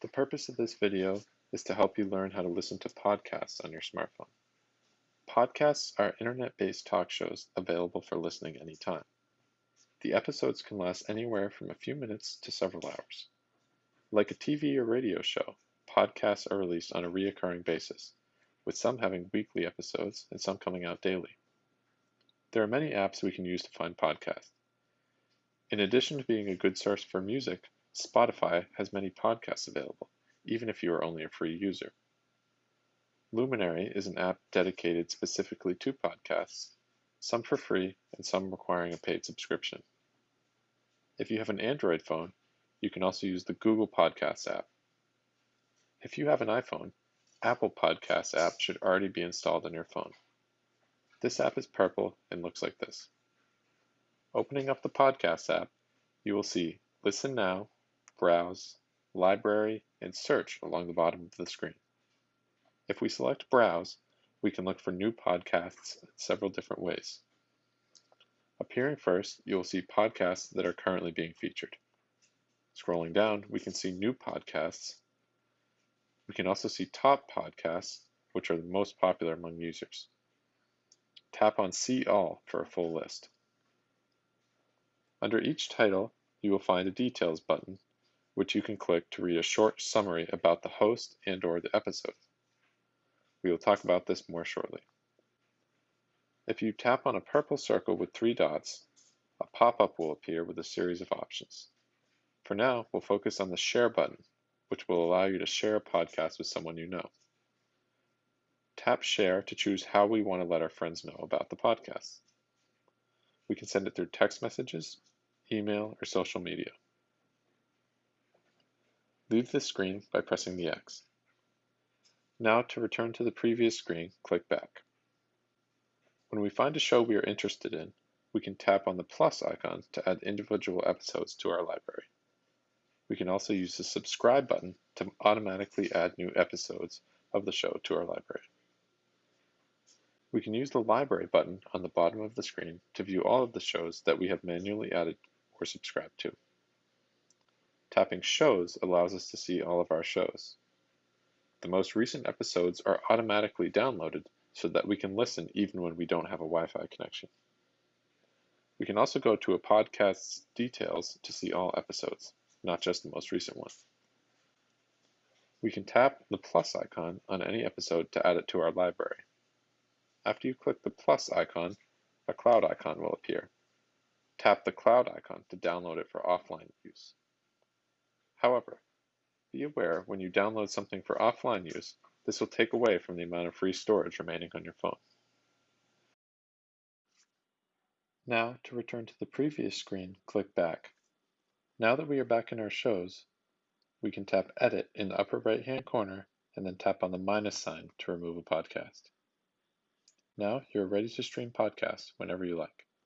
The purpose of this video is to help you learn how to listen to podcasts on your smartphone. Podcasts are internet-based talk shows available for listening anytime. The episodes can last anywhere from a few minutes to several hours. Like a TV or radio show, podcasts are released on a reoccurring basis, with some having weekly episodes and some coming out daily. There are many apps we can use to find podcasts. In addition to being a good source for music, Spotify has many podcasts available, even if you are only a free user. Luminary is an app dedicated specifically to podcasts, some for free and some requiring a paid subscription. If you have an Android phone, you can also use the Google Podcasts app. If you have an iPhone, Apple Podcasts app should already be installed on your phone. This app is purple and looks like this. Opening up the Podcasts app, you will see Listen Now, Browse, Library, and Search along the bottom of the screen. If we select Browse, we can look for new podcasts in several different ways. Appearing first, you will see podcasts that are currently being featured. Scrolling down, we can see new podcasts. We can also see top podcasts, which are the most popular among users. Tap on See All for a full list. Under each title, you will find a Details button which you can click to read a short summary about the host and or the episode. We will talk about this more shortly. If you tap on a purple circle with three dots, a pop-up will appear with a series of options. For now, we'll focus on the Share button, which will allow you to share a podcast with someone you know. Tap Share to choose how we want to let our friends know about the podcast. We can send it through text messages, email, or social media. Leave this screen by pressing the X. Now to return to the previous screen, click back. When we find a show we are interested in, we can tap on the plus icon to add individual episodes to our library. We can also use the subscribe button to automatically add new episodes of the show to our library. We can use the library button on the bottom of the screen to view all of the shows that we have manually added or subscribed to. Tapping Shows allows us to see all of our shows. The most recent episodes are automatically downloaded so that we can listen even when we don't have a Wi-Fi connection. We can also go to a podcast's details to see all episodes, not just the most recent one. We can tap the plus icon on any episode to add it to our library. After you click the plus icon, a cloud icon will appear. Tap the cloud icon to download it for offline use. However, be aware when you download something for offline use, this will take away from the amount of free storage remaining on your phone. Now, to return to the previous screen, click back. Now that we are back in our shows, we can tap Edit in the upper right hand corner and then tap on the minus sign to remove a podcast. Now you're ready to stream podcasts whenever you like.